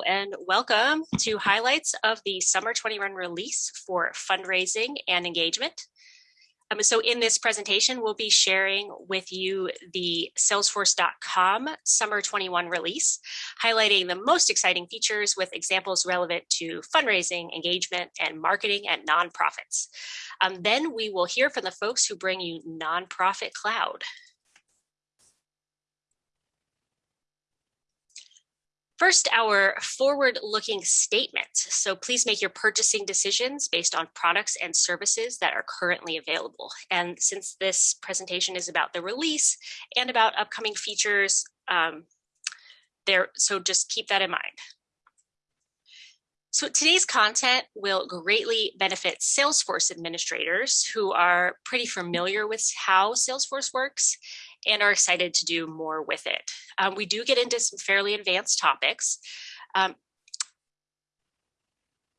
And welcome to highlights of the Summer 21 release for fundraising and engagement. Um, so in this presentation, we'll be sharing with you the salesforce.com Summer 21 release, highlighting the most exciting features with examples relevant to fundraising, engagement, and marketing at nonprofits. Um, then we will hear from the folks who bring you Nonprofit Cloud. First, our forward-looking statement. So please make your purchasing decisions based on products and services that are currently available. And since this presentation is about the release and about upcoming features, um, there, so just keep that in mind. So today's content will greatly benefit Salesforce administrators who are pretty familiar with how Salesforce works and are excited to do more with it. Um, we do get into some fairly advanced topics. Um,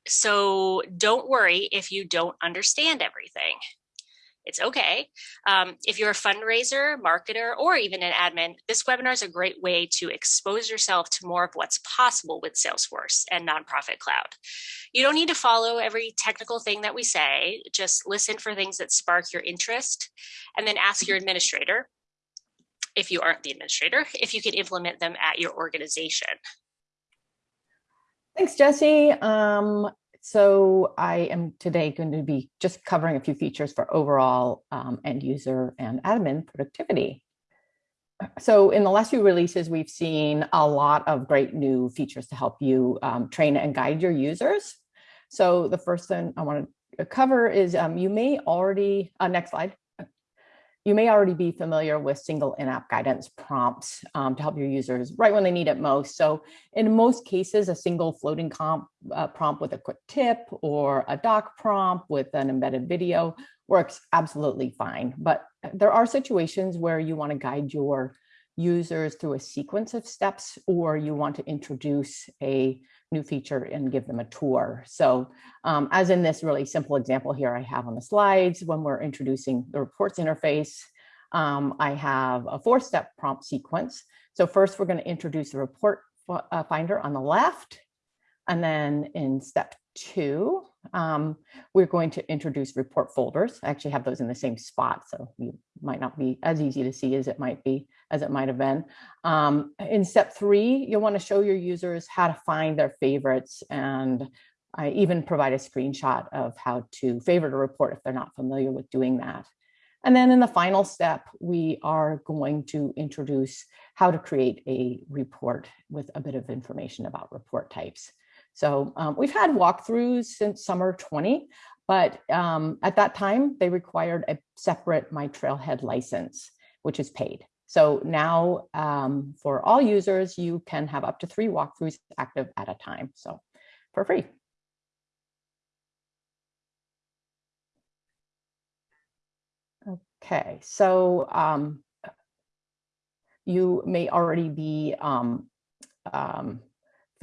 so don't worry if you don't understand everything. It's okay. Um, if you're a fundraiser, marketer, or even an admin, this webinar is a great way to expose yourself to more of what's possible with Salesforce and Nonprofit Cloud. You don't need to follow every technical thing that we say, just listen for things that spark your interest and then ask your administrator if you aren't the administrator, if you could implement them at your organization. Thanks, Jesse. Um, so I am today going to be just covering a few features for overall um, end user and admin productivity. So in the last few releases, we've seen a lot of great new features to help you um, train and guide your users. So the first thing I want to cover is um, you may already, uh, next slide, you may already be familiar with single in-app guidance prompts um, to help your users right when they need it most. So in most cases, a single floating comp, uh, prompt with a quick tip or a doc prompt with an embedded video works absolutely fine. But there are situations where you want to guide your users through a sequence of steps or you want to introduce a new feature and give them a tour. So um, as in this really simple example here I have on the slides, when we're introducing the reports interface, um, I have a four-step prompt sequence. So first we're going to introduce the report uh, finder on the left. And then in step two, um, we're going to introduce report folders. I actually have those in the same spot, so you might not be as easy to see as it might be, as it might have been. Um, in step three, you'll want to show your users how to find their favorites and I even provide a screenshot of how to favorite a report if they're not familiar with doing that. And then in the final step, we are going to introduce how to create a report with a bit of information about report types. So um, we've had walkthroughs since summer 20, but um, at that time they required a separate My Trailhead license, which is paid. So now um, for all users, you can have up to three walkthroughs active at a time. So for free. Okay, so um, you may already be um, um,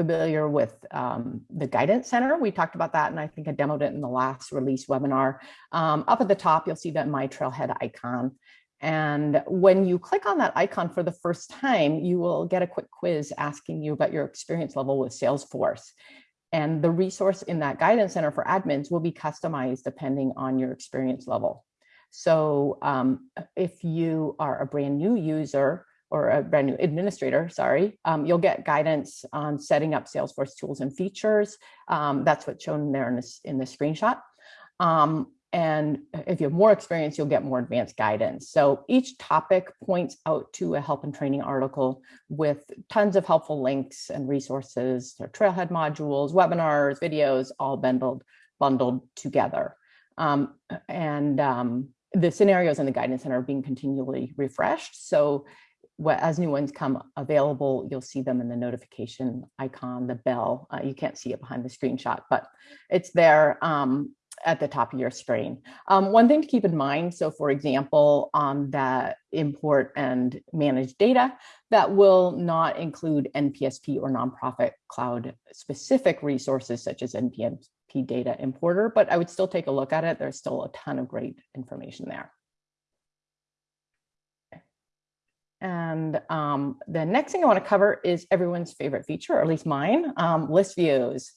familiar with um, the Guidance Center. We talked about that, and I think I demoed it in the last release webinar. Um, up at the top, you'll see that My Trailhead icon. And when you click on that icon for the first time, you will get a quick quiz asking you about your experience level with Salesforce. And the resource in that Guidance Center for admins will be customized depending on your experience level. So um, if you are a brand new user, or a brand new administrator, sorry, um, you'll get guidance on setting up Salesforce tools and features. Um, that's what's shown there in this, in this screenshot. Um, and if you have more experience, you'll get more advanced guidance. So each topic points out to a help and training article with tons of helpful links and resources, trailhead modules, webinars, videos, all bundled, bundled together. Um, and um, the scenarios in the guidance center are being continually refreshed. So as new ones come available, you'll see them in the notification icon, the bell. Uh, you can't see it behind the screenshot, but it's there um, at the top of your screen. Um, one thing to keep in mind, so for example, on the import and manage data, that will not include NPSP or nonprofit cloud specific resources such as NPSP data importer, but I would still take a look at it. There's still a ton of great information there. And um, the next thing I want to cover is everyone's favorite feature, or at least mine, um, list views.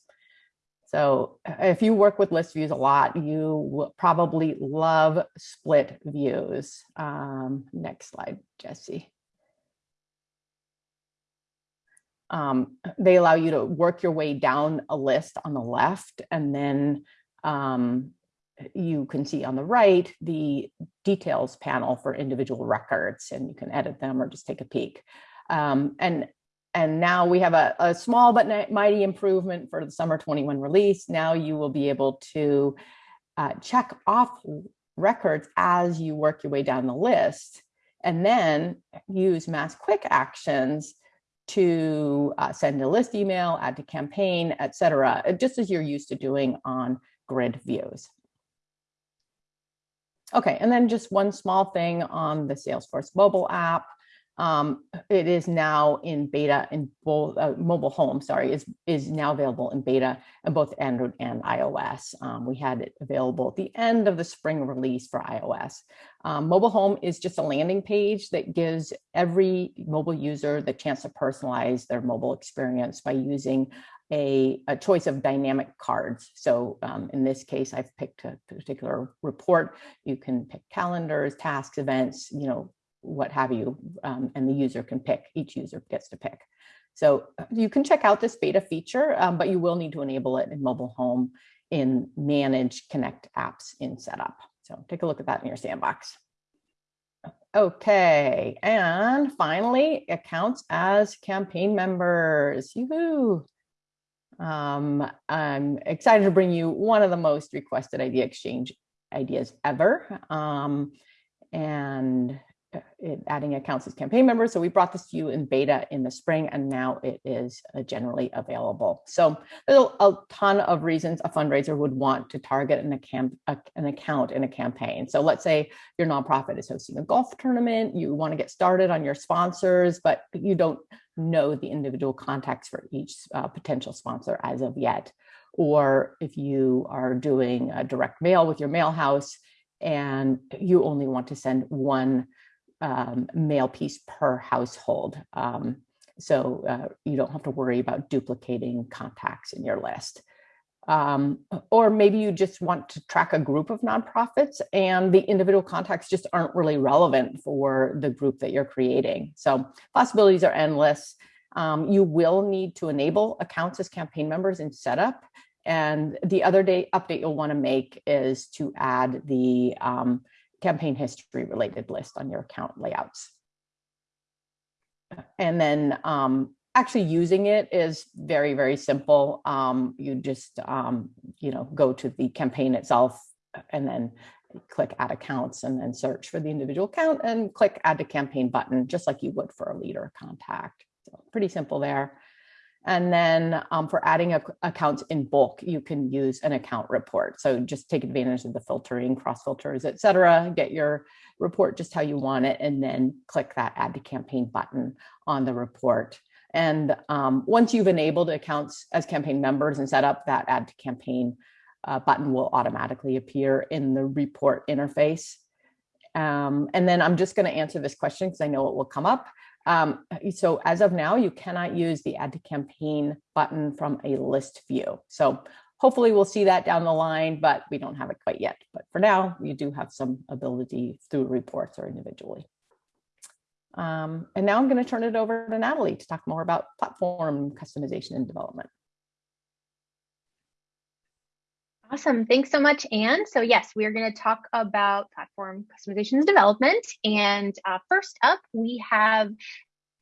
So uh, if you work with list views a lot, you will probably love split views. Um, next slide, Jesse. Um, they allow you to work your way down a list on the left and then um, you can see on the right the details panel for individual records and you can edit them or just take a peek. Um, and and now we have a, a small but mighty improvement for the summer 21 release. Now you will be able to uh, check off records as you work your way down the list and then use mass quick actions to uh, send a list email, add to campaign, etc., just as you're used to doing on grid views. Okay, and then just one small thing on the Salesforce mobile app. Um, it is now in beta in both uh, mobile home, sorry, is, is now available in beta in both Android and iOS. Um, we had it available at the end of the spring release for iOS. Um, mobile home is just a landing page that gives every mobile user the chance to personalize their mobile experience by using a, a choice of dynamic cards. So um, in this case, I've picked a particular report. You can pick calendars, tasks, events, you know, what have you, um, and the user can pick, each user gets to pick. So uh, you can check out this beta feature, um, but you will need to enable it in mobile home in manage connect apps in setup. So take a look at that in your sandbox. Okay, and finally, accounts as campaign members. Yoo-hoo! Um, I'm excited to bring you one of the most requested idea exchange ideas ever. Um, and adding accounts as campaign members. So we brought this to you in beta in the spring and now it is uh, generally available. So there's a, ton of reasons a fundraiser would want to target an, account, an account in a campaign. So let's say your nonprofit is hosting a golf tournament, you want to get started on your sponsors, but you don't know the individual contacts for each uh, potential sponsor as of yet. Or if you are doing a direct mail with your mail house and you only want to send one um, mail piece per household. Um, so uh, you don't have to worry about duplicating contacts in your list. Um, or maybe you just want to track a group of nonprofits and the individual contacts just aren't really relevant for the group that you're creating. So possibilities are endless. Um, you will need to enable accounts as campaign members in setup. And the other day update you'll want to make is to add the um, campaign history related list on your account layouts. And then um, actually using it is very, very simple. Um, you just, um, you know, go to the campaign itself and then click add accounts and then search for the individual account and click add to campaign button, just like you would for a leader contact. So pretty simple there. And then um, for adding a, accounts in bulk, you can use an account report. So just take advantage of the filtering, cross filters, et cetera, get your report just how you want it, and then click that add to campaign button on the report. And um, once you've enabled accounts as campaign members and set up that add to campaign uh, button will automatically appear in the report interface. Um, and then I'm just going to answer this question because I know it will come up. Um, so as of now, you cannot use the add to campaign button from a list view. So hopefully we'll see that down the line, but we don't have it quite yet. But for now, you do have some ability through reports or individually. Um, and now I'm going to turn it over to Natalie to talk more about platform customization and development. Awesome. Thanks so much, Anne. So yes, we are going to talk about platform customizations development. And uh, first up, we have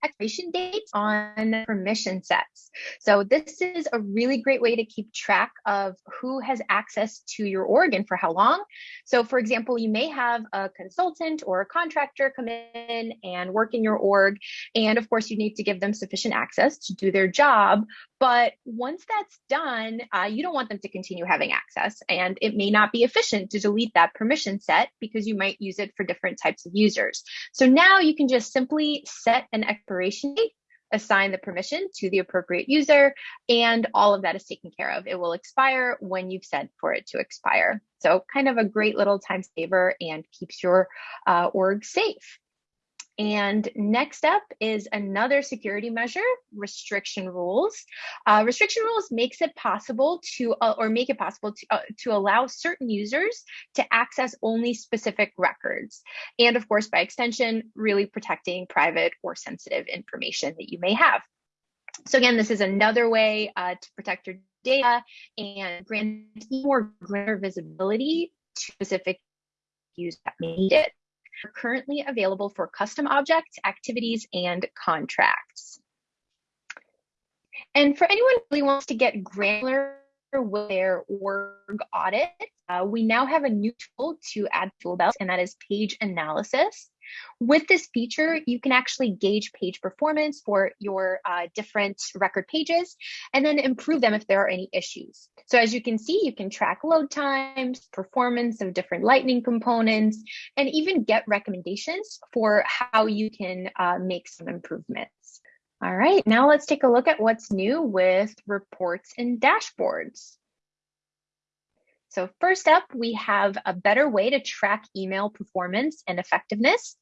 expiration dates on permission sets. So this is a really great way to keep track of who has access to your org and for how long. So for example, you may have a consultant or a contractor come in and work in your org. And of course, you need to give them sufficient access to do their job. But once that's done, uh, you don't want them to continue having access. And it may not be efficient to delete that permission set because you might use it for different types of users. So now you can just simply set an expiration date assign the permission to the appropriate user, and all of that is taken care of. It will expire when you've said for it to expire. So kind of a great little time saver and keeps your uh, org safe. And next up is another security measure, restriction rules. Uh, restriction rules makes it possible to, uh, or make it possible to, uh, to allow certain users to access only specific records. And of course, by extension, really protecting private or sensitive information that you may have. So again, this is another way uh, to protect your data and grant more greater visibility to specific use that may need it are currently available for custom objects, activities, and contracts. And for anyone who really wants to get granular with their org audit, uh, we now have a new tool to add tool belts, and that is page analysis. With this feature, you can actually gauge page performance for your uh, different record pages and then improve them if there are any issues. So as you can see, you can track load times, performance of different Lightning components, and even get recommendations for how you can uh, make some improvements. All right, now let's take a look at what's new with reports and dashboards. So first up, we have a better way to track email performance and effectiveness.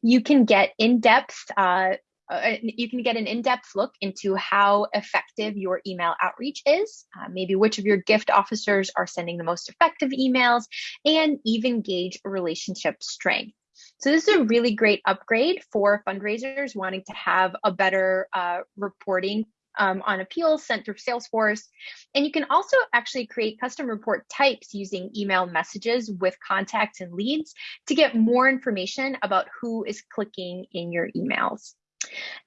You can get in-depth, uh, uh, you can get an in-depth look into how effective your email outreach is, uh, maybe which of your gift officers are sending the most effective emails, and even gauge relationship strength. So this is a really great upgrade for fundraisers wanting to have a better uh, reporting um, on appeals sent through Salesforce. And you can also actually create custom report types using email messages with contacts and leads to get more information about who is clicking in your emails.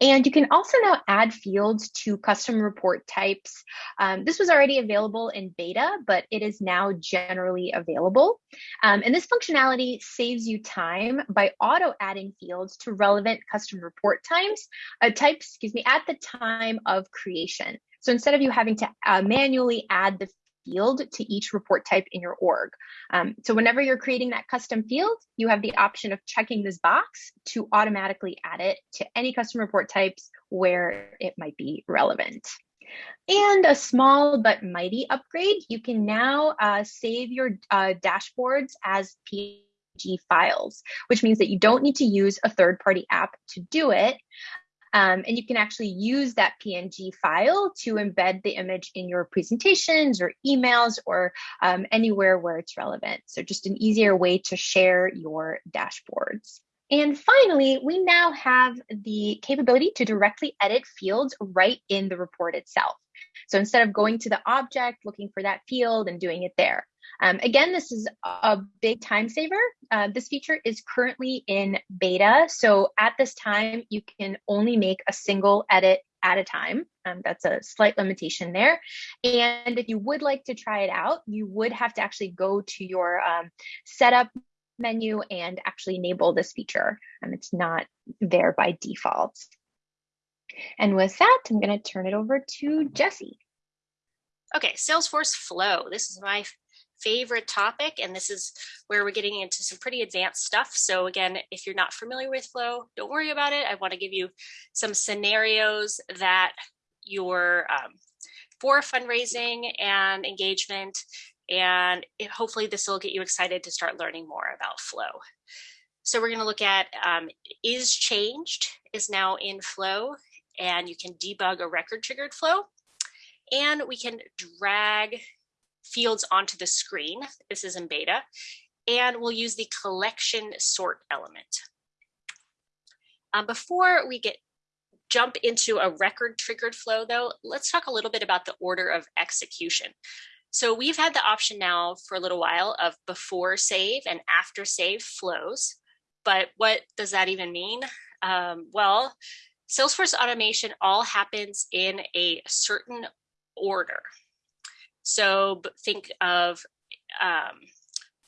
And you can also now add fields to custom report types. Um, this was already available in beta, but it is now generally available. Um, and this functionality saves you time by auto adding fields to relevant custom report times, uh, types, excuse me, at the time of creation. So instead of you having to uh, manually add the field to each report type in your org. Um, so whenever you're creating that custom field, you have the option of checking this box to automatically add it to any custom report types where it might be relevant. And a small but mighty upgrade, you can now uh, save your uh, dashboards as PNG files, which means that you don't need to use a third party app to do it. Um, and you can actually use that PNG file to embed the image in your presentations or emails or um, anywhere where it's relevant. So just an easier way to share your dashboards. And finally, we now have the capability to directly edit fields right in the report itself. So instead of going to the object, looking for that field and doing it there. Um, again, this is a big time saver. Uh, this feature is currently in beta. So at this time, you can only make a single edit at a time. Um, that's a slight limitation there. And if you would like to try it out, you would have to actually go to your um, setup menu and actually enable this feature. And it's not there by default. And with that, I'm going to turn it over to Jesse. Okay, Salesforce Flow. This is my favorite topic, and this is where we're getting into some pretty advanced stuff. So again, if you're not familiar with Flow, don't worry about it. I want to give you some scenarios that your um, for fundraising and engagement, and it, hopefully this will get you excited to start learning more about Flow. So we're going to look at um, is changed is now in Flow, and you can debug a record triggered flow. And we can drag fields onto the screen. This is in beta. And we'll use the collection sort element. Um, before we get jump into a record triggered flow though, let's talk a little bit about the order of execution. So we've had the option now for a little while of before save and after save flows. But what does that even mean? Um, well, Salesforce automation all happens in a certain order. So think of um,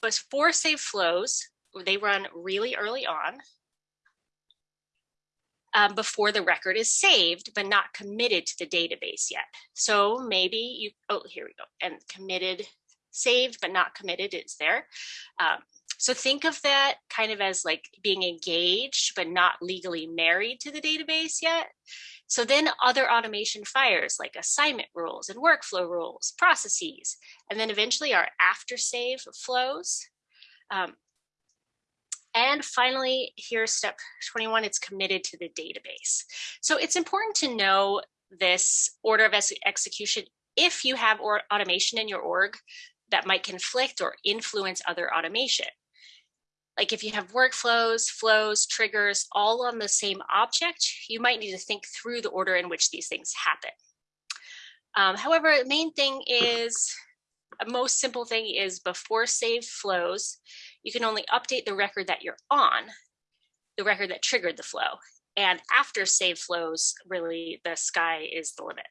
before save flows, they run really early on um, before the record is saved, but not committed to the database yet. So maybe you, oh, here we go, and committed, saved, but not committed is there. Um, so think of that kind of as like being engaged, but not legally married to the database yet. So then other automation fires like assignment rules and workflow rules, processes, and then eventually our after save flows. Um, And finally, here's step 21, it's committed to the database. So it's important to know this order of execution if you have or automation in your org that might conflict or influence other automation. Like if you have workflows, flows, triggers, all on the same object, you might need to think through the order in which these things happen. Um, however, the main thing is, a most simple thing is before saved flows, you can only update the record that you're on, the record that triggered the flow. And after saved flows, really the sky is the limit.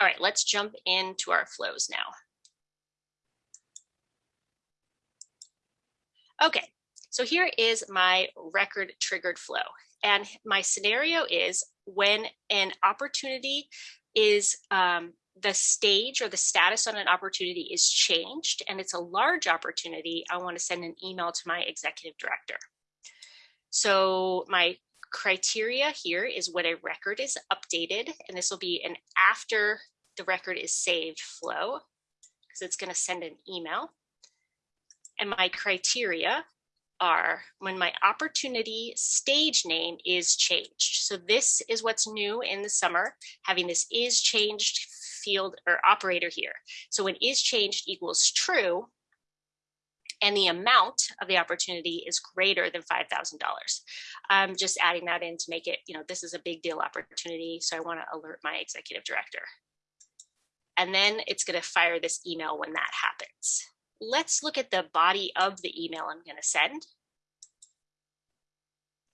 All right, let's jump into our flows now. Okay, so here is my record triggered flow. And my scenario is when an opportunity is um, the stage or the status on an opportunity is changed and it's a large opportunity, I want to send an email to my executive director. So my criteria here is when a record is updated, and this will be an after the record is saved flow, because it's going to send an email. And my criteria are when my opportunity stage name is changed. So this is what's new in the summer, having this is changed field or operator here. So when is changed equals true, and the amount of the opportunity is greater than $5,000. I'm um, just adding that in to make it, you know, this is a big deal opportunity. So I want to alert my executive director. And then it's going to fire this email when that happens. Let's look at the body of the email I'm going to send.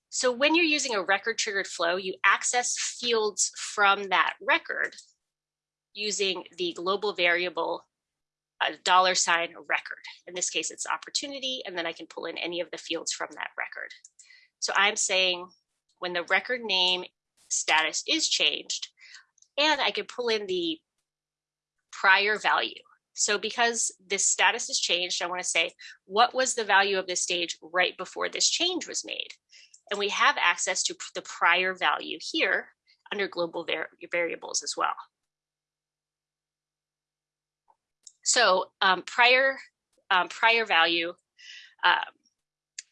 So when you're using a record triggered flow, you access fields from that record using the global variable a dollar sign record. In this case, it's opportunity, and then I can pull in any of the fields from that record. So I'm saying when the record name status is changed, and I can pull in the prior value. So because this status has changed, I want to say, what was the value of this stage right before this change was made? And we have access to the prior value here under global var variables as well. So um, prior, um, prior value um,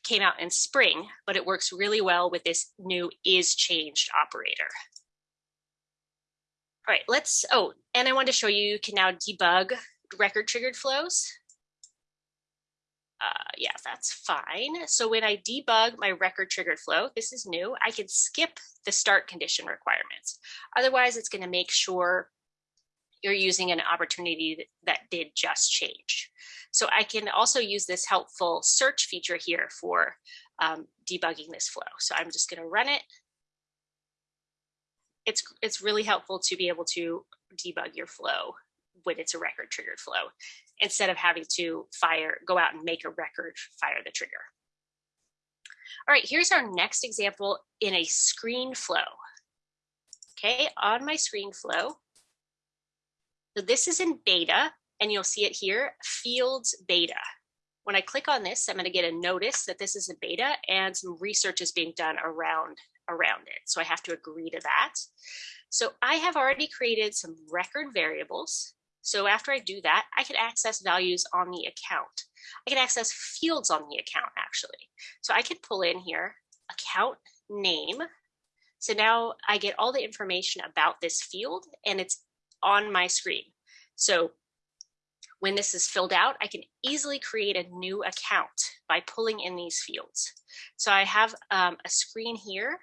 came out in spring, but it works really well with this new is changed operator. All right, let's, oh, and I wanted to show you, you can now debug record triggered flows. Uh, yeah, that's fine. So when I debug my record triggered flow, this is new, I can skip the start condition requirements. Otherwise, it's gonna make sure you're using an opportunity that did just change. So I can also use this helpful search feature here for um, debugging this flow. So I'm just gonna run it it's it's really helpful to be able to debug your flow when it's a record triggered flow instead of having to fire go out and make a record fire the trigger all right here's our next example in a screen flow okay on my screen flow so this is in beta and you'll see it here fields beta when I click on this, I'm going to get a notice that this is a beta and some research is being done around around it. So I have to agree to that. So I have already created some record variables. So after I do that, I can access values on the account. I can access fields on the account actually. So I can pull in here account name. So now I get all the information about this field and it's on my screen. So when this is filled out, I can easily create a new account by pulling in these fields. So I have um, a screen here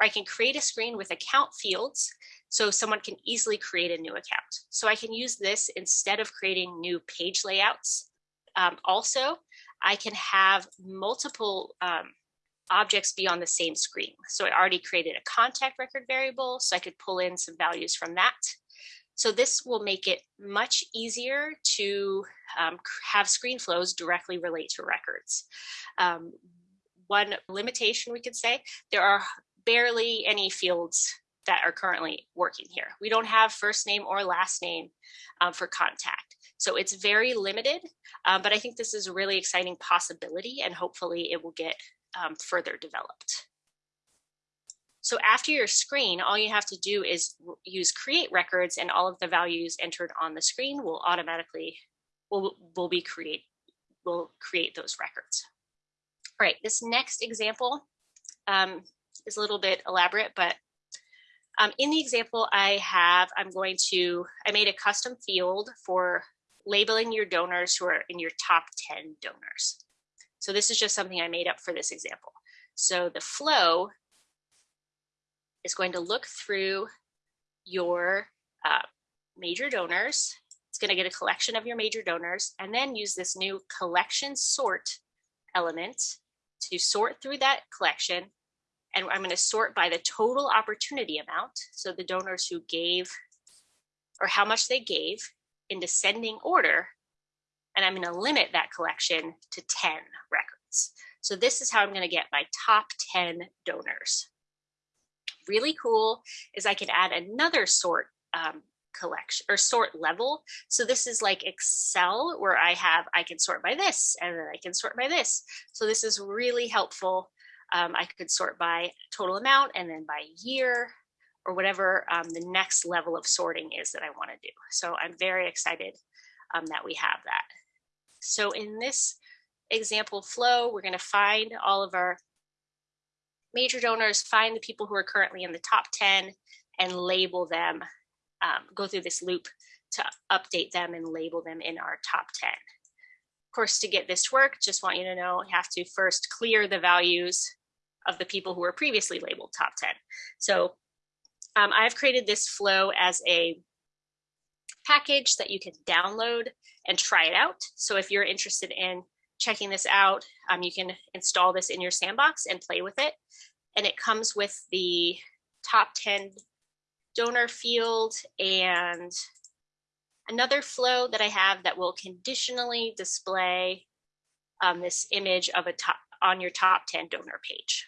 or I can create a screen with account fields so someone can easily create a new account. So I can use this instead of creating new page layouts. Um, also, I can have multiple um, objects be on the same screen. So I already created a contact record variable, so I could pull in some values from that. So this will make it much easier to um, have screen flows directly relate to records. Um, one limitation we could say, there are barely any fields that are currently working here. We don't have first name or last name um, for contact. So it's very limited, um, but I think this is a really exciting possibility and hopefully it will get um, further developed. So after your screen, all you have to do is use create records and all of the values entered on the screen will automatically, will, will be create, will create those records. All right, this next example um, is a little bit elaborate, but um, in the example I have, I'm going to, I made a custom field for labeling your donors who are in your top 10 donors. So this is just something I made up for this example. So the flow is going to look through your uh, major donors. It's going to get a collection of your major donors and then use this new collection sort element to sort through that collection. And I'm going to sort by the total opportunity amount. So the donors who gave or how much they gave in descending order. And I'm going to limit that collection to 10 records. So this is how I'm going to get my top 10 donors. Really cool is I can add another sort um, collection or sort level. So this is like Excel where I have, I can sort by this and then I can sort by this. So this is really helpful. Um, I could sort by total amount and then by year or whatever um, the next level of sorting is that I want to do. So I'm very excited um, that we have that. So in this example flow, we're going to find all of our major donors, find the people who are currently in the top 10 and label them, um, go through this loop to update them and label them in our top 10. Of course, to get this to work, just want you to know, you have to first clear the values of the people who were previously labeled top 10. So um, I've created this flow as a package that you can download and try it out. So if you're interested in checking this out, um, you can install this in your sandbox and play with it. And it comes with the top 10 donor field and another flow that I have that will conditionally display um, this image of a top on your top 10 donor page.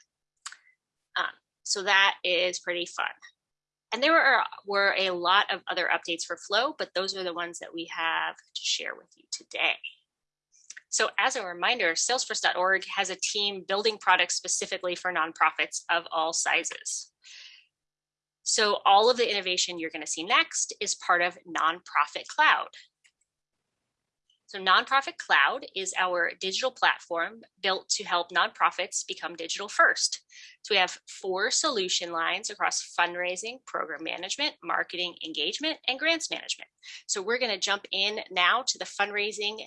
So that is pretty fun. And there were, were a lot of other updates for Flow, but those are the ones that we have to share with you today. So as a reminder, salesforce.org has a team building products specifically for nonprofits of all sizes. So all of the innovation you're gonna see next is part of Nonprofit Cloud. So Nonprofit Cloud is our digital platform built to help nonprofits become digital first. So we have four solution lines across fundraising, program management, marketing, engagement, and grants management. So we're gonna jump in now to the fundraising,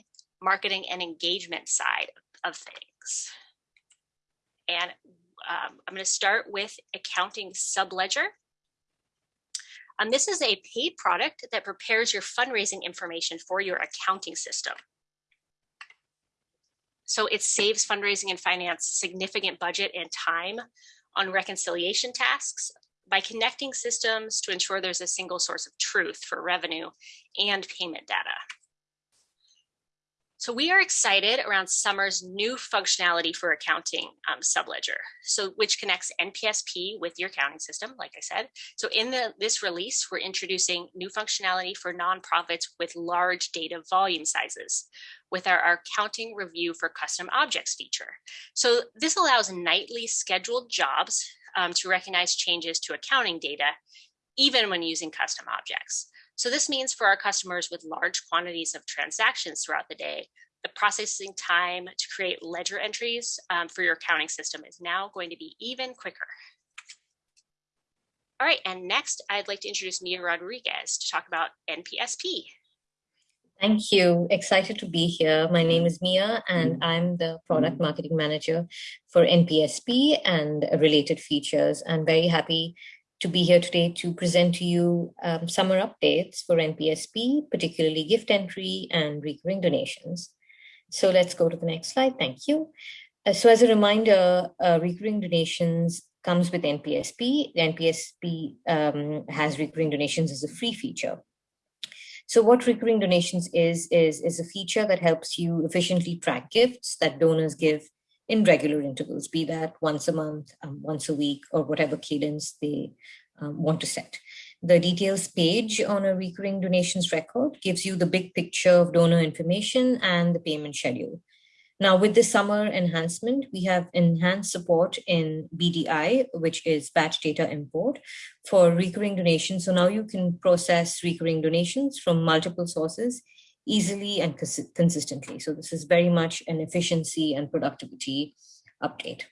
marketing, and engagement side of things. And um, I'm gonna start with accounting subledger. Um, this is a paid product that prepares your fundraising information for your accounting system. So it saves fundraising and finance significant budget and time on reconciliation tasks by connecting systems to ensure there's a single source of truth for revenue and payment data. So we are excited around Summer's new functionality for accounting um, subledger, so which connects NPSP with your accounting system, like I said. So in the, this release, we're introducing new functionality for nonprofits with large data volume sizes with our, our accounting review for custom objects feature. So this allows nightly scheduled jobs um, to recognize changes to accounting data, even when using custom objects. So this means for our customers with large quantities of transactions throughout the day, the processing time to create ledger entries um, for your accounting system is now going to be even quicker. All right, and next I'd like to introduce Mia Rodriguez to talk about NPSP. Thank you. Excited to be here. My name is Mia, and I'm the product marketing manager for NPSP and related features. I'm very happy to be here today to present to you um, summer updates for NPSP, particularly gift entry and recurring donations. So let's go to the next slide. Thank you. Uh, so as a reminder, uh, recurring donations comes with NPSP. The NPSP um, has recurring donations as a free feature. So what recurring donations is, is, is a feature that helps you efficiently track gifts that donors give in regular intervals, be that once a month, um, once a week, or whatever cadence they um, want to set. The details page on a recurring donations record gives you the big picture of donor information and the payment schedule. Now with the summer enhancement, we have enhanced support in BDI, which is batch data import for recurring donations. So now you can process recurring donations from multiple sources easily and cons consistently. So this is very much an efficiency and productivity update.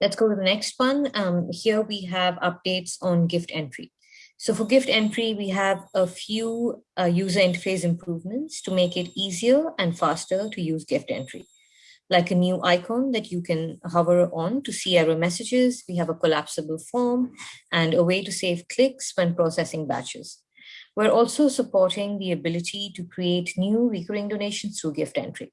Let's go to the next one. Um, here we have updates on gift entry. So for gift entry, we have a few uh, user interface improvements to make it easier and faster to use gift entry. Like a new icon that you can hover on to see error messages. We have a collapsible form and a way to save clicks when processing batches. We're also supporting the ability to create new recurring donations through gift entry.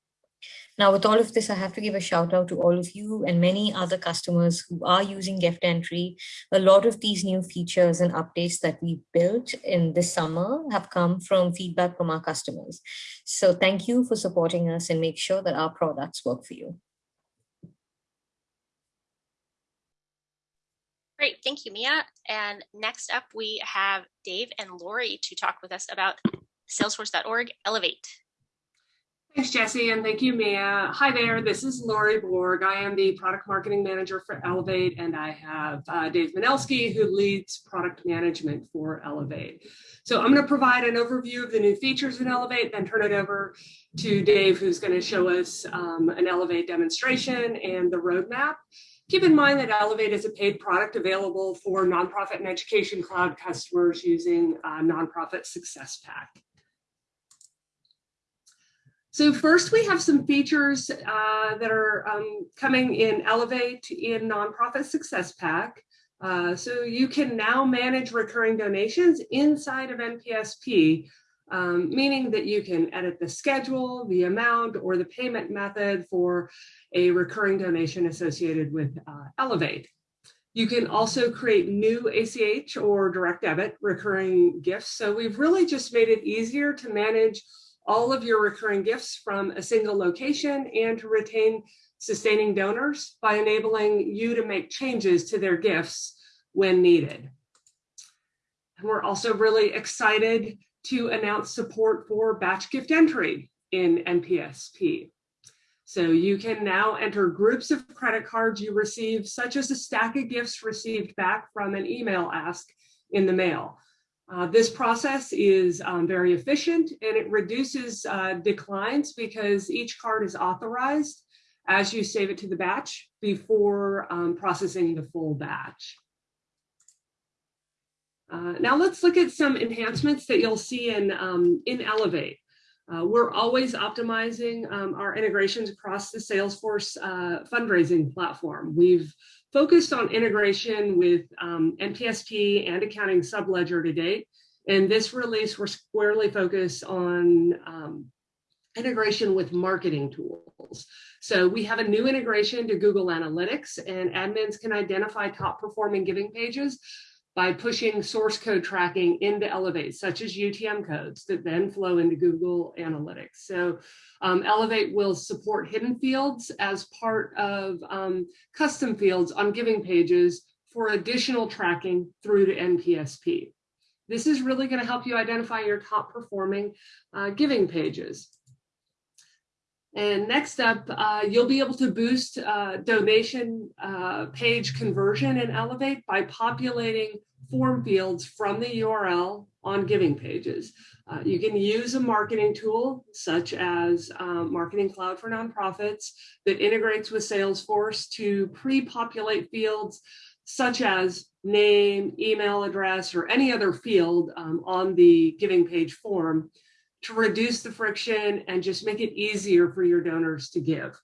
Now, with all of this, I have to give a shout out to all of you and many other customers who are using gift entry. A lot of these new features and updates that we built in this summer have come from feedback from our customers. So thank you for supporting us and make sure that our products work for you. Great, thank you, Mia. And next up, we have Dave and Lori to talk with us about salesforce.org Elevate. Thanks, Jesse, and thank you, Mia. Hi there, this is Lori Borg. I am the product marketing manager for Elevate, and I have uh, Dave Manelski, who leads product management for Elevate. So I'm going to provide an overview of the new features in Elevate, then turn it over to Dave, who's going to show us um, an Elevate demonstration and the roadmap. Keep in mind that Elevate is a paid product available for nonprofit and education cloud customers using Nonprofit Success Pack. So first we have some features uh, that are um, coming in Elevate in Nonprofit Success Pack. Uh, so you can now manage recurring donations inside of NPSP, um, meaning that you can edit the schedule, the amount, or the payment method for a recurring donation associated with uh, Elevate. You can also create new ACH or direct debit recurring gifts. So we've really just made it easier to manage all of your recurring gifts from a single location and to retain sustaining donors by enabling you to make changes to their gifts when needed. And we're also really excited to announce support for batch gift entry in NPSP. So you can now enter groups of credit cards you receive, such as a stack of gifts received back from an email ask in the mail. Uh, this process is um, very efficient and it reduces uh, declines because each card is authorized as you save it to the batch before um, processing the full batch. Uh, now let's look at some enhancements that you'll see in, um, in Elevate. Uh, we're always optimizing um, our integrations across the Salesforce uh, fundraising platform. We've focused on integration with um, NPSP and accounting subledger to date. And this release, we're squarely focused on um, integration with marketing tools. So we have a new integration to Google Analytics and admins can identify top performing giving pages by pushing source code tracking into Elevate, such as UTM codes that then flow into Google Analytics. So um, Elevate will support hidden fields as part of um, custom fields on giving pages for additional tracking through to NPSP. This is really going to help you identify your top performing uh, giving pages. And next up, uh, you'll be able to boost uh, donation uh, page conversion in Elevate by populating form fields from the URL on giving pages. Uh, you can use a marketing tool such as um, Marketing Cloud for Nonprofits that integrates with Salesforce to pre-populate fields such as name, email address, or any other field um, on the giving page form to reduce the friction and just make it easier for your donors to give.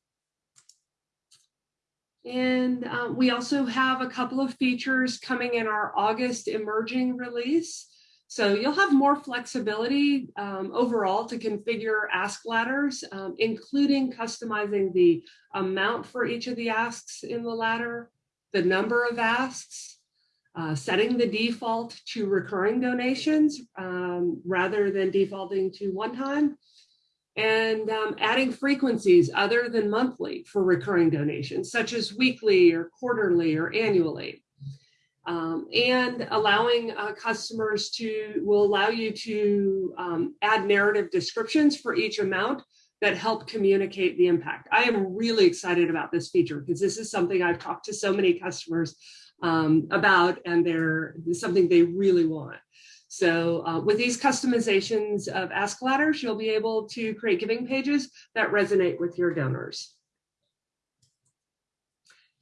And um, we also have a couple of features coming in our August emerging release. So you'll have more flexibility um, overall to configure ask ladders, um, including customizing the amount for each of the asks in the ladder, the number of asks, uh, setting the default to recurring donations um, rather than defaulting to one time, and um, adding frequencies other than monthly for recurring donations, such as weekly or quarterly or annually. Um, and allowing uh, customers to, will allow you to um, add narrative descriptions for each amount that help communicate the impact. I am really excited about this feature because this is something I've talked to so many customers um, about and they're something they really want. So uh, with these customizations of Ask Ladders, you'll be able to create giving pages that resonate with your donors.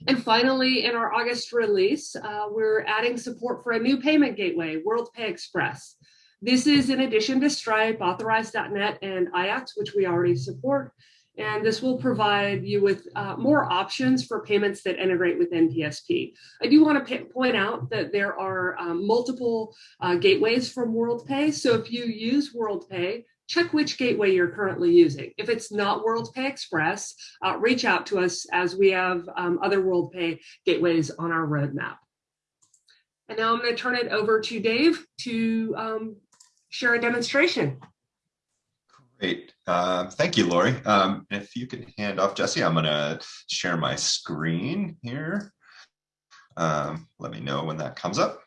And finally, in our August release, uh, we're adding support for a new payment gateway, WorldPay Express. This is in addition to Stripe, Authorize.net, and iATS, which we already support. And this will provide you with uh, more options for payments that integrate with NPSP. I do want to point out that there are um, multiple uh, gateways from WorldPay. So if you use WorldPay, check which gateway you're currently using. If it's not WorldPay Express, uh, reach out to us as we have um, other WorldPay gateways on our roadmap. And now I'm going to turn it over to Dave to um, share a demonstration. Great. Uh, thank you, Lori. Um, if you can hand off Jesse, I'm going to share my screen here. Um, let me know when that comes up.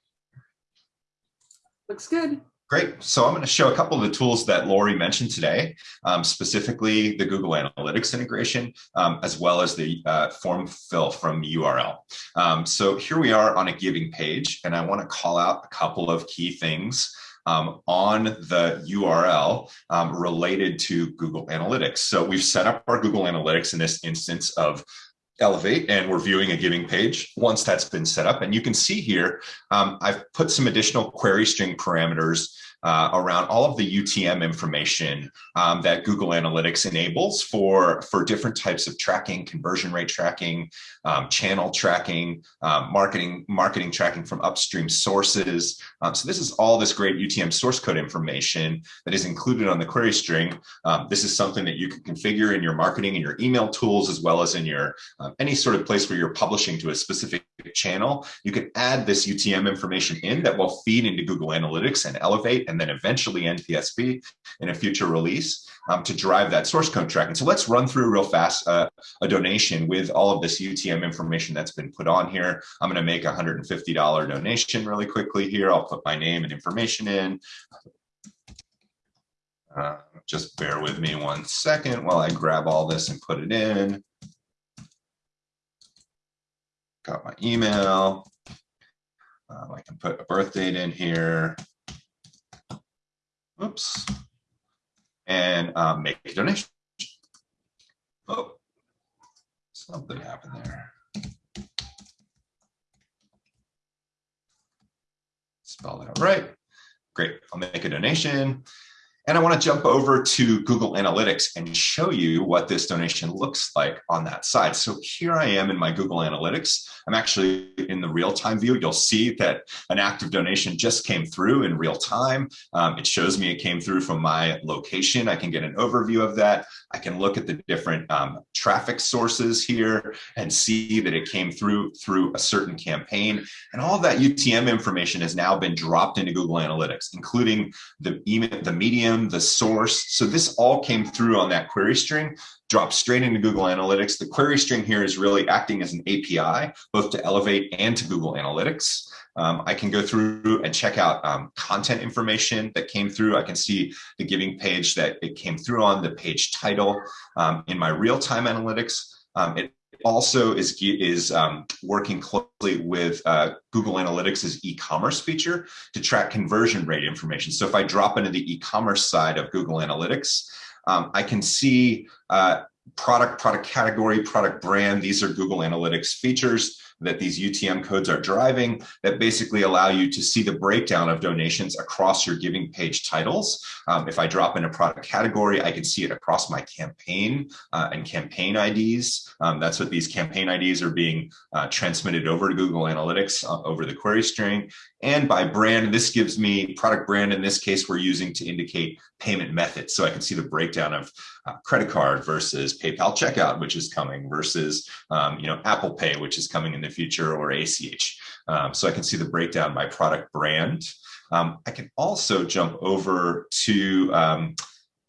Looks good. Great. So I'm going to show a couple of the tools that Lori mentioned today, um, specifically the Google Analytics integration, um, as well as the uh, form fill from URL. Um, so here we are on a giving page, and I want to call out a couple of key things um, on the URL um, related to Google Analytics. So we've set up our Google Analytics in this instance of Elevate and we're viewing a giving page once that's been set up. And you can see here, um, I've put some additional query string parameters uh, around all of the UTM information um, that Google Analytics enables for, for different types of tracking, conversion rate tracking, um, channel tracking, um, marketing, marketing tracking from upstream sources. Um, so this is all this great UTM source code information that is included on the query string. Um, this is something that you can configure in your marketing and your email tools, as well as in your um, any sort of place where you're publishing to a specific channel. You can add this UTM information in that will feed into Google Analytics and Elevate and then eventually NPSP in a future release um, to drive that source code tracking. So let's run through real fast uh, a donation with all of this UTM information that's been put on here. I'm going to make a $150 donation really quickly here. I'll put my name and information in. Uh, just bear with me one second while I grab all this and put it in. Got my email. Um, I can put a birth date in here. Oops. And um, make a donation. Oh, something happened there. Spell that right. Great. I'll make a donation. And I want to jump over to Google Analytics and show you what this donation looks like on that side. So here I am in my Google Analytics. I'm actually in the real-time view. You'll see that an active donation just came through in real time. Um, it shows me it came through from my location. I can get an overview of that. I can look at the different um, traffic sources here and see that it came through through a certain campaign. And all that UTM information has now been dropped into Google Analytics, including the email, the medium, the source. So this all came through on that query string, dropped straight into Google Analytics. The query string here is really acting as an API, both to Elevate and to Google Analytics. Um, I can go through and check out um, content information that came through. I can see the giving page that it came through on, the page title. Um, in my real-time analytics, um, it also is, is um, working closely with uh, Google Analytics' e-commerce feature to track conversion rate information. So if I drop into the e-commerce side of Google Analytics, um, I can see uh, product, product category, product brand. These are Google Analytics features that these UTM codes are driving that basically allow you to see the breakdown of donations across your giving page titles. Um, if I drop in a product category, I can see it across my campaign uh, and campaign IDs. Um, that's what these campaign IDs are being uh, transmitted over to Google Analytics uh, over the query string. And by brand, this gives me product brand. In this case, we're using to indicate payment method. So I can see the breakdown of uh, credit card versus PayPal checkout, which is coming versus, um, you know, Apple Pay, which is coming in the future or ACH. Um, so I can see the breakdown by product brand. Um, I can also jump over to um,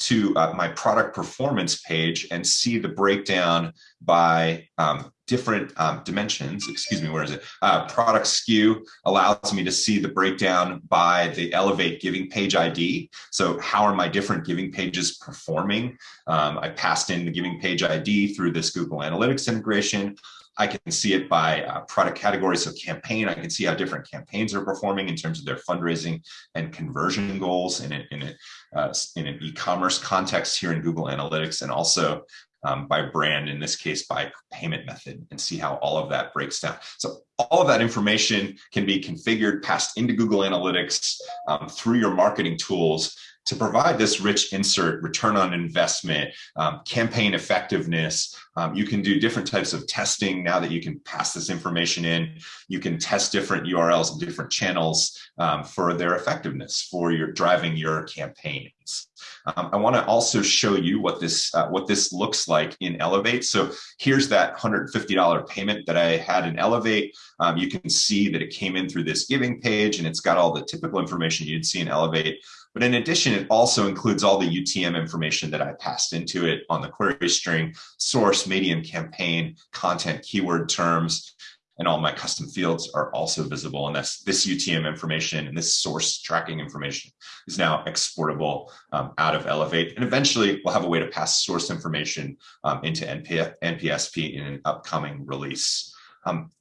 to uh, my product performance page and see the breakdown by um, different um, dimensions, excuse me, where is it? Uh, product SKU allows me to see the breakdown by the Elevate giving page ID. So how are my different giving pages performing? Um, I passed in the giving page ID through this Google Analytics integration. I can see it by uh, product category. So campaign, I can see how different campaigns are performing in terms of their fundraising and conversion goals in, a, in, a, uh, in an e-commerce context here in Google Analytics. And also um, by brand, in this case, by payment method, and see how all of that breaks down. So all of that information can be configured, passed into Google Analytics um, through your marketing tools to provide this rich insert, return on investment, um, campaign effectiveness. Um, you can do different types of testing now that you can pass this information in. You can test different URLs and different channels um, for their effectiveness for your driving your campaigns. Um, I want to also show you what this uh, what this looks like in Elevate. So here's that $150 payment that I had in Elevate. Um, you can see that it came in through this giving page and it's got all the typical information you'd see in Elevate. But in addition, it also includes all the UTM information that I passed into it on the query string, source, medium, campaign, content, keyword terms, and all my custom fields are also visible. And this, this UTM information and this source tracking information is now exportable um, out of Elevate. And eventually we'll have a way to pass source information um, into NP NPSP in an upcoming release. Um,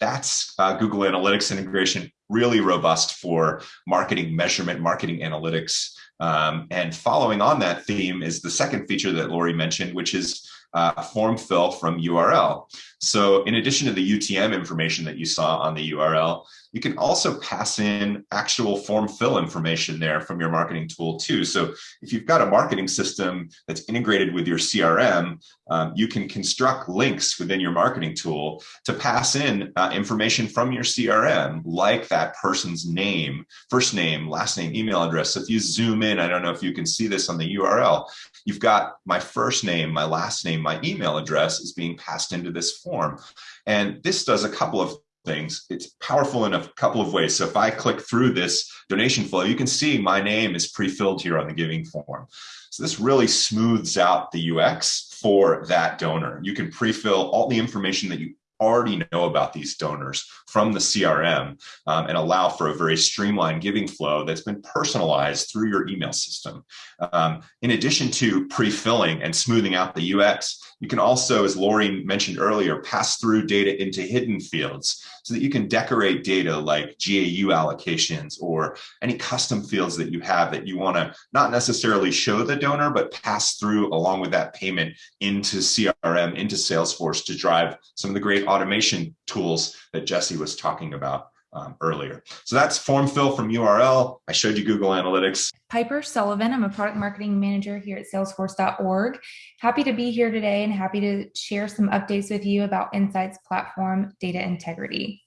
that's uh, Google Analytics integration, really robust for marketing measurement, marketing analytics. Um, and following on that theme is the second feature that Lori mentioned, which is uh, form fill from URL. So in addition to the UTM information that you saw on the URL, you can also pass in actual form fill information there from your marketing tool too. So if you've got a marketing system that's integrated with your CRM, um, you can construct links within your marketing tool to pass in uh, information from your CRM, like that person's name, first name, last name, email address. So if you zoom in, I don't know if you can see this on the URL, you've got my first name, my last name, my email address is being passed into this form. And this does a couple of things. It's powerful in a couple of ways. So if I click through this donation flow, you can see my name is pre-filled here on the giving form. So this really smooths out the UX for that donor. You can pre-fill all the information that you already know about these donors from the CRM um, and allow for a very streamlined giving flow that's been personalized through your email system. Um, in addition to pre-filling and smoothing out the UX, you can also, as Lori mentioned earlier, pass through data into hidden fields so that you can decorate data like GAU allocations or any custom fields that you have that you want to not necessarily show the donor, but pass through along with that payment into CRM, into Salesforce to drive some of the great automation tools that Jesse was talking about um, earlier. So that's form fill from URL. I showed you Google Analytics. Piper Sullivan. I'm a product marketing manager here at salesforce.org. Happy to be here today and happy to share some updates with you about Insights platform data integrity.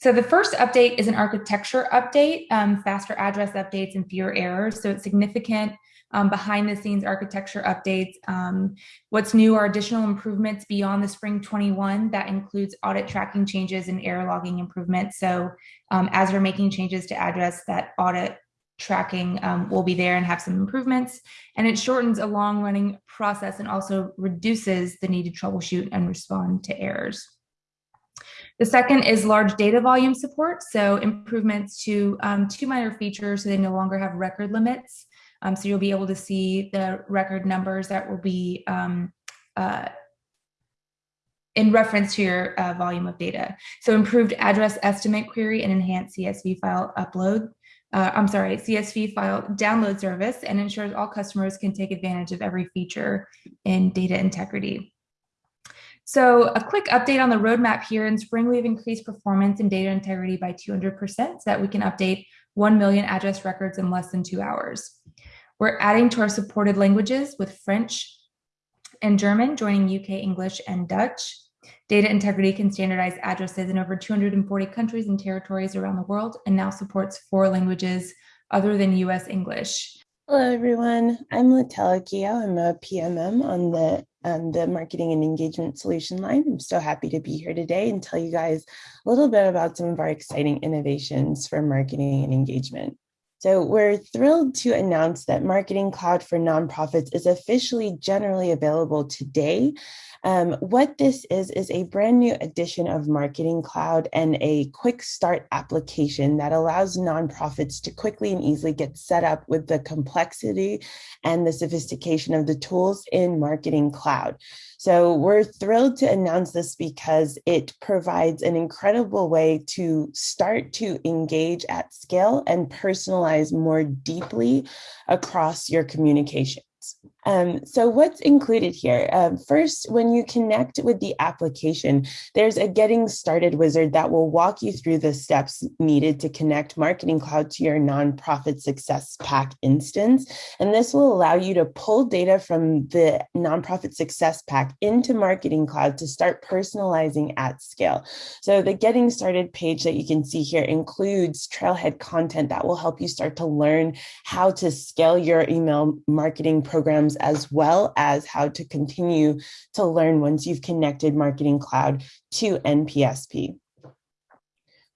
So the first update is an architecture update, um, faster address updates and fewer errors. So it's significant um, behind the scenes architecture updates. Um, what's new are additional improvements beyond the spring 21 that includes audit tracking changes and error logging improvements. So um, as we're making changes to address that audit tracking um, will be there and have some improvements. And it shortens a long running process and also reduces the need to troubleshoot and respond to errors. The second is large data volume support. So improvements to um, two minor features so they no longer have record limits. Um, so you'll be able to see the record numbers that will be um, uh, in reference to your uh, volume of data. So improved address estimate query and enhanced CSV file upload. Uh, I'm sorry, CSV file download service and ensures all customers can take advantage of every feature in data integrity. So a quick update on the roadmap here. In spring, we've increased performance and data integrity by 200% so that we can update 1 million address records in less than two hours. We're adding to our supported languages with French and German, joining UK English and Dutch. Data integrity can standardize addresses in over 240 countries and territories around the world and now supports four languages other than US English. Hello, everyone. I'm Latella Kio. I'm a PMM on the um, the marketing and engagement solution line. I'm so happy to be here today and tell you guys a little bit about some of our exciting innovations for marketing and engagement. So we're thrilled to announce that Marketing Cloud for Nonprofits is officially generally available today. Um, what this is, is a brand new edition of Marketing Cloud and a quick start application that allows nonprofits to quickly and easily get set up with the complexity and the sophistication of the tools in Marketing Cloud. So we're thrilled to announce this because it provides an incredible way to start to engage at scale and personalize more deeply across your communication. Um, so what's included here? Um, first, when you connect with the application, there's a getting started wizard that will walk you through the steps needed to connect Marketing Cloud to your nonprofit success pack instance. And this will allow you to pull data from the nonprofit success pack into Marketing Cloud to start personalizing at scale. So the getting started page that you can see here includes trailhead content that will help you start to learn how to scale your email marketing programs as well as how to continue to learn once you've connected Marketing Cloud to NPSP.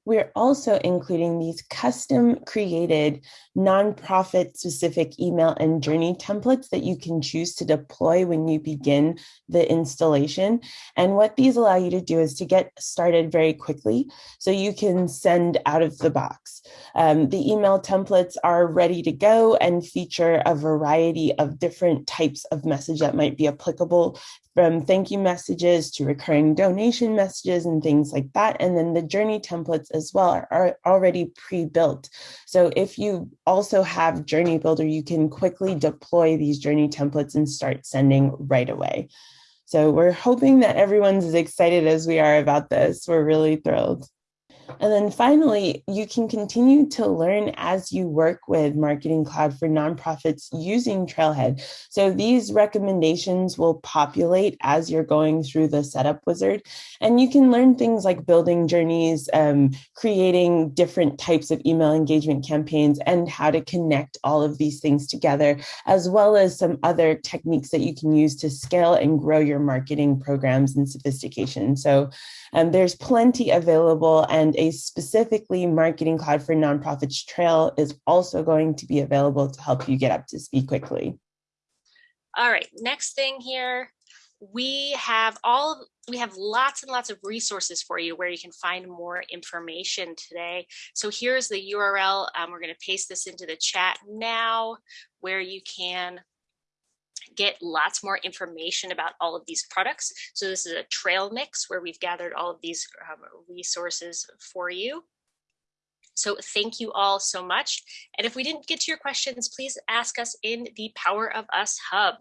We're also including these custom created nonprofit specific email and journey templates that you can choose to deploy when you begin the installation. And what these allow you to do is to get started very quickly so you can send out of the box. Um, the email templates are ready to go and feature a variety of different types of message that might be applicable from thank you messages to recurring donation messages and things like that. And then the journey templates as well are, already pre-built. So if you also have Journey Builder, you can quickly deploy these journey templates and start sending right away. So we're hoping that everyone's as excited as we are about this. We're really thrilled. And then finally, you can continue to learn as you work with Marketing Cloud for nonprofits using Trailhead. So these recommendations will populate as you're going through the setup wizard. And you can learn things like building journeys, um, creating different types of email engagement campaigns, and how to connect all of these things together, as well as some other techniques that you can use to scale and grow your marketing programs and sophistication. So um, there's plenty available and a specifically Marketing Cloud for Nonprofits trail is also going to be available to help you get up to speed quickly. All right, next thing here, we have all we have lots and lots of resources for you where you can find more information today. So here's the URL. Um, we're going to paste this into the chat now where you can get lots more information about all of these products. So this is a trail mix where we've gathered all of these um, resources for you. So thank you all so much. And if we didn't get to your questions, please ask us in the Power of Us Hub.